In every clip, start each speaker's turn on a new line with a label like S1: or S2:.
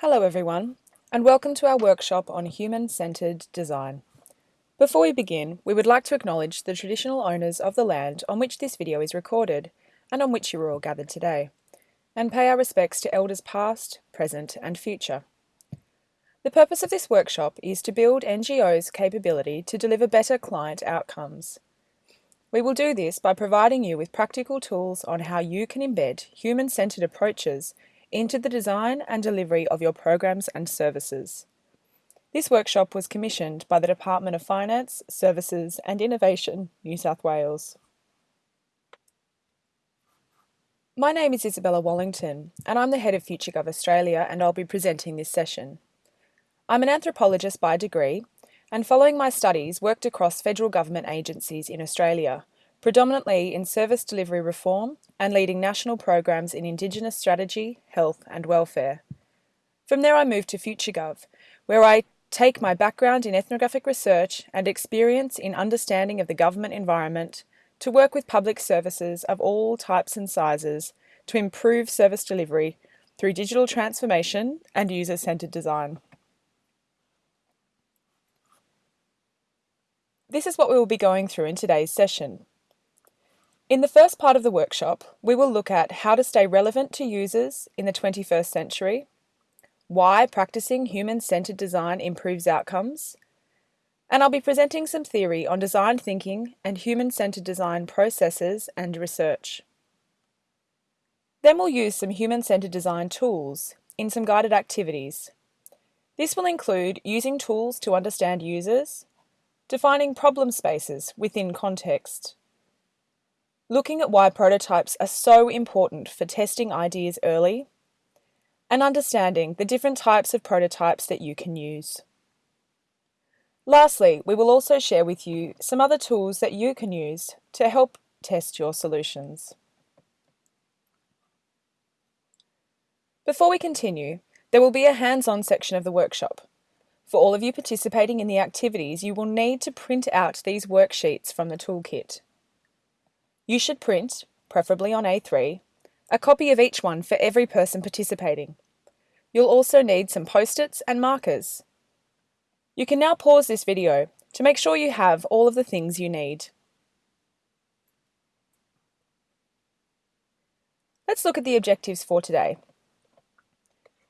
S1: Hello everyone, and welcome to our workshop on human-centred design. Before we begin, we would like to acknowledge the traditional owners of the land on which this video is recorded and on which you are all gathered today, and pay our respects to elders past, present and future. The purpose of this workshop is to build NGO's capability to deliver better client outcomes. We will do this by providing you with practical tools on how you can embed human-centred approaches into the design and delivery of your programs and services. This workshop was commissioned by the Department of Finance, Services and Innovation, New South Wales. My name is Isabella Wallington and I'm the head of FutureGov Australia and I'll be presenting this session. I'm an anthropologist by degree and following my studies worked across federal government agencies in Australia, predominantly in service delivery reform and leading national programs in Indigenous strategy, health and welfare. From there I moved to FutureGov, where I take my background in ethnographic research and experience in understanding of the government environment to work with public services of all types and sizes to improve service delivery through digital transformation and user-centred design. This is what we will be going through in today's session. In the first part of the workshop, we will look at how to stay relevant to users in the 21st century, why practicing human-centered design improves outcomes, and I'll be presenting some theory on design thinking and human-centered design processes and research. Then we'll use some human-centered design tools in some guided activities. This will include using tools to understand users, defining problem spaces within context, looking at why prototypes are so important for testing ideas early, and understanding the different types of prototypes that you can use. Lastly, we will also share with you some other tools that you can use to help test your solutions. Before we continue, there will be a hands-on section of the workshop. For all of you participating in the activities, you will need to print out these worksheets from the toolkit. You should print, preferably on A3, a copy of each one for every person participating. You'll also need some post-its and markers. You can now pause this video to make sure you have all of the things you need. Let's look at the objectives for today.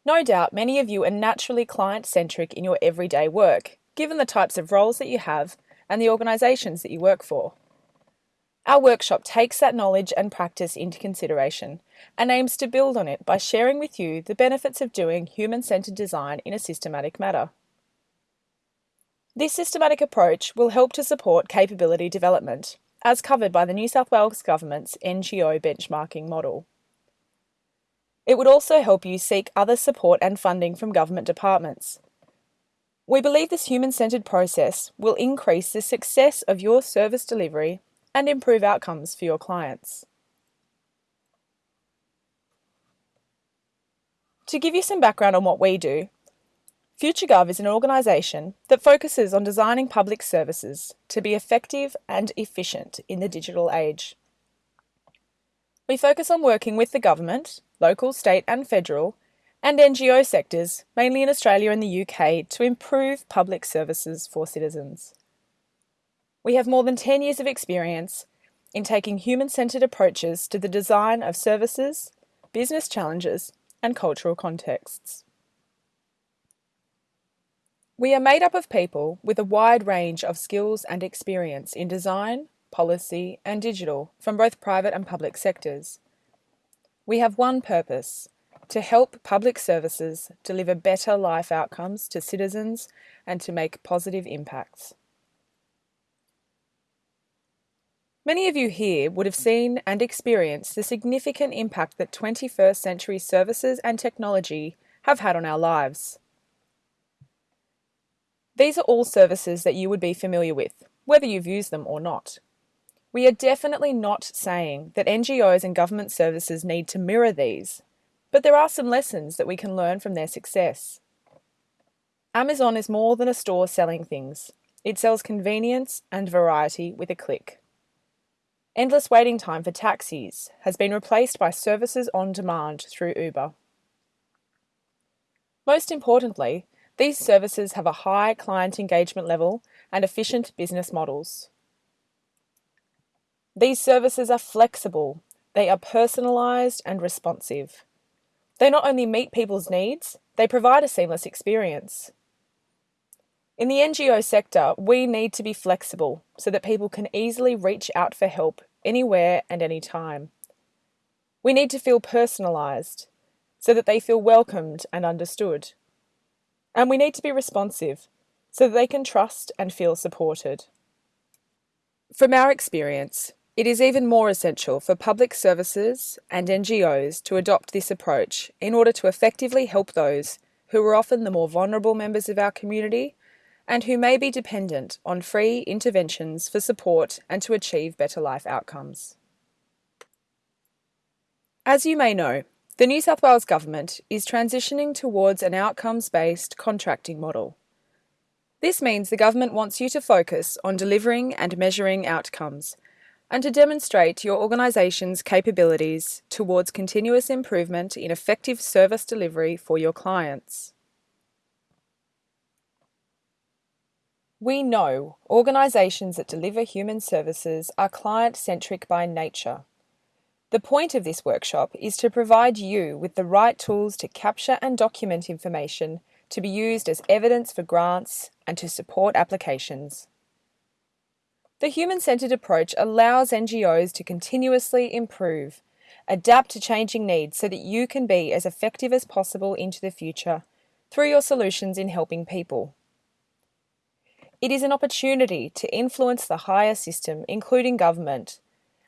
S1: No doubt many of you are naturally client-centric in your everyday work, given the types of roles that you have and the organisations that you work for. Our workshop takes that knowledge and practice into consideration and aims to build on it by sharing with you the benefits of doing human-centred design in a systematic manner. This systematic approach will help to support capability development, as covered by the New South Wales Government's NGO benchmarking model. It would also help you seek other support and funding from government departments. We believe this human-centred process will increase the success of your service delivery and improve outcomes for your clients. To give you some background on what we do, FutureGov is an organisation that focuses on designing public services to be effective and efficient in the digital age. We focus on working with the government, local, state and federal, and NGO sectors, mainly in Australia and the UK, to improve public services for citizens. We have more than 10 years of experience in taking human-centred approaches to the design of services, business challenges and cultural contexts. We are made up of people with a wide range of skills and experience in design, policy and digital from both private and public sectors. We have one purpose, to help public services deliver better life outcomes to citizens and to make positive impacts. Many of you here would have seen and experienced the significant impact that 21st century services and technology have had on our lives. These are all services that you would be familiar with, whether you've used them or not. We are definitely not saying that NGOs and government services need to mirror these, but there are some lessons that we can learn from their success. Amazon is more than a store selling things. It sells convenience and variety with a click. Endless waiting time for taxis has been replaced by services on demand through Uber. Most importantly, these services have a high client engagement level and efficient business models. These services are flexible, they are personalised and responsive. They not only meet people's needs, they provide a seamless experience. In the NGO sector, we need to be flexible so that people can easily reach out for help anywhere and anytime. We need to feel personalised so that they feel welcomed and understood. And we need to be responsive so that they can trust and feel supported. From our experience, it is even more essential for public services and NGOs to adopt this approach in order to effectively help those who are often the more vulnerable members of our community and who may be dependent on free interventions for support and to achieve better life outcomes. As you may know, the New South Wales Government is transitioning towards an outcomes-based contracting model. This means the government wants you to focus on delivering and measuring outcomes and to demonstrate your organisation's capabilities towards continuous improvement in effective service delivery for your clients. We know organisations that deliver human services are client-centric by nature. The point of this workshop is to provide you with the right tools to capture and document information to be used as evidence for grants and to support applications. The human-centred approach allows NGOs to continuously improve, adapt to changing needs so that you can be as effective as possible into the future through your solutions in helping people. It is an opportunity to influence the higher system, including government,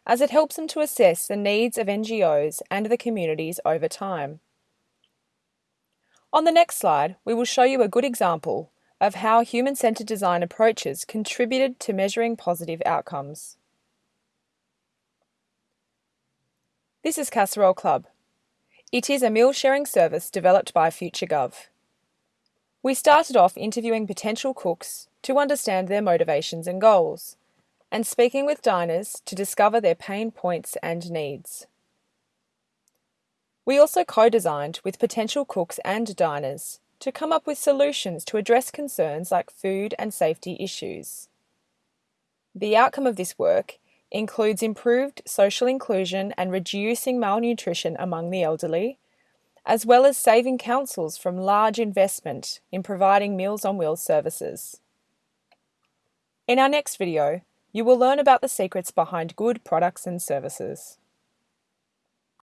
S1: as it helps them to assess the needs of NGOs and the communities over time. On the next slide, we will show you a good example of how human-centred design approaches contributed to measuring positive outcomes. This is Casserole Club. It is a meal sharing service developed by FutureGov. We started off interviewing potential cooks to understand their motivations and goals, and speaking with diners to discover their pain points and needs. We also co-designed with potential cooks and diners to come up with solutions to address concerns like food and safety issues. The outcome of this work includes improved social inclusion and reducing malnutrition among the elderly, as well as saving councils from large investment in providing Meals on Wheels services. In our next video, you will learn about the secrets behind good products and services.